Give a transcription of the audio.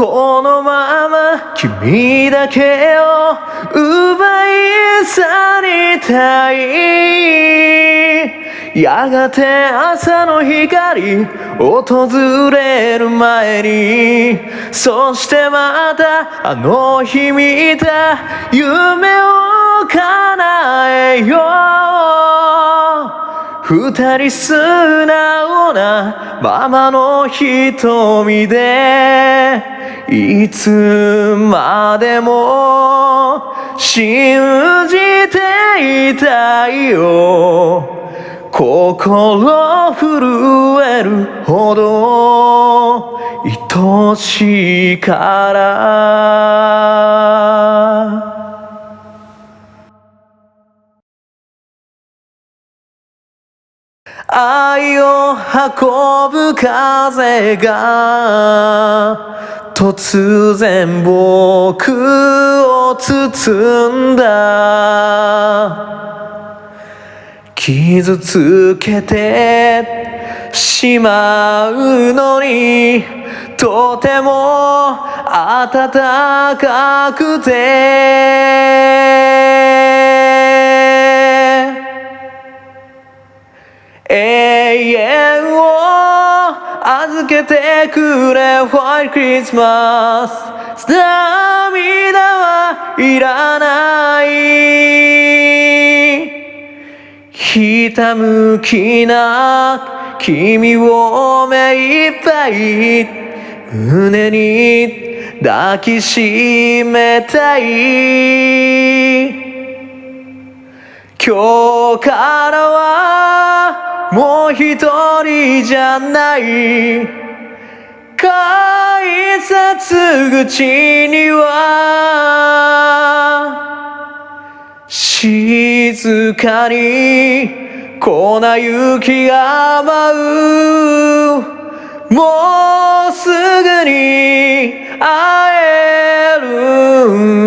このまま君だけを奪い去りたい。やがて朝の光訪れる前にそしてまたあの日見た夢を叶えよう。二人素直なままの瞳でいつまでも信じていたいよ。心震えるほど愛しいから。愛を運ぶ風が突然僕を包んだ。傷つけてしまうのにとても暖かくて。預けてくれ White Christmas 涙はいらない。ひたむきな君を目いっぱい。胸に抱きしめたい。今日からはもう一人じゃない。改札口には静かに粉雪が舞う。もうすぐに会える